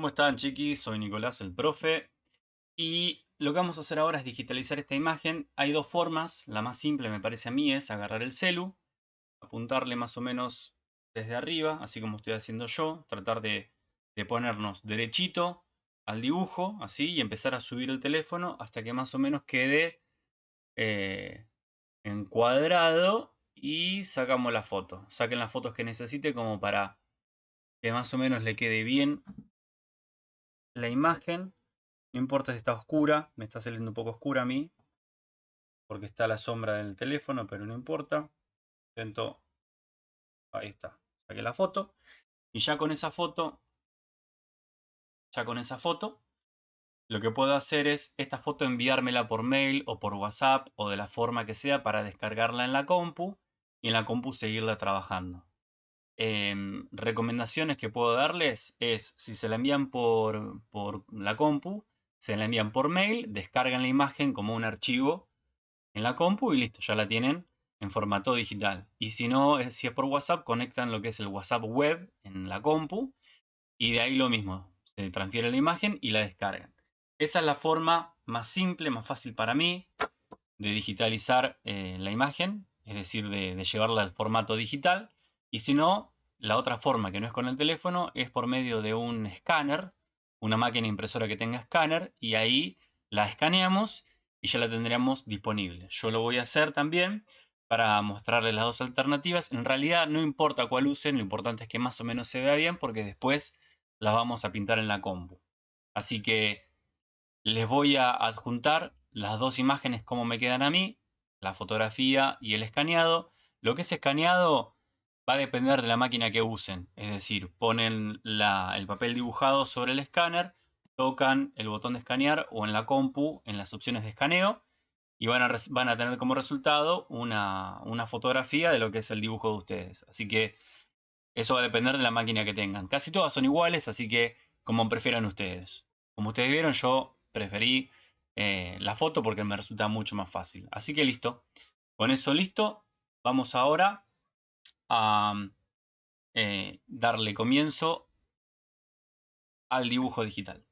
¿Cómo están chiquis? Soy Nicolás el profe y lo que vamos a hacer ahora es digitalizar esta imagen. Hay dos formas, la más simple me parece a mí es agarrar el celu, apuntarle más o menos desde arriba, así como estoy haciendo yo, tratar de, ponernos derechito al dibujo, así, y empezar a subir el teléfono hasta que más o menos quede eh, encuadrado y sacamos la foto. Saquen las fotos que necesite como para que más o menos le quede bien la imagen. No importa si está oscura, me está saliendo un poco oscura a mí, porque está la sombra del teléfono, pero no importa. Intento, ahí está, saqué la foto. Y ya con esa foto, ya con esa foto, lo que puedo hacer es esta foto enviármela por mail o por WhatsApp o de la forma que sea para descargarla en la compu y en la compu seguirla trabajando. Em, recomendaciones que puedo darles es, si se la envían por, por la compu, se la envían por mail, descargan la imagen como un archivo en la compu y listo, ya la tienen en formato digital. Y si no, si es por WhatsApp, conectan lo que es el WhatsApp web en la compu y de ahí lo mismo, se transfiere la imagen y la descargan. Esa es la forma más simple, más fácil para mí de digitalizar eh, la imagen es decir, de, llevarla al formato digital. Y si no, la otra forma que no es con el teléfono es por medio de un escáner, una máquina impresora que tenga escáner, y ahí la escaneamos y ya la tendríamos disponible. Yo lo voy a hacer también para mostrarles las dos alternativas. En realidad no importa cuál usen, lo importante es que más o menos se vea bien porque después las vamos a pintar en la compu. Así que les voy a adjuntar las dos imágenes como me quedan a mí la fotografía y el escaneado. Lo que es escaneado va a depender de la máquina que usen. Es decir, ponen el papel dibujado sobre el escáner, tocan el botón de escanear o en la compu, en las opciones de escaneo, y van a, tener como resultado una, una fotografía de lo que es el dibujo de ustedes. Así que eso va a depender de la máquina que tengan. Casi todas son iguales, así que como prefieran ustedes. Como ustedes vieron, yo preferí eh, la foto porque me resulta mucho más fácil. Así que listo. Con eso listo, vamos ahora a eh, darle comienzo al dibujo digital.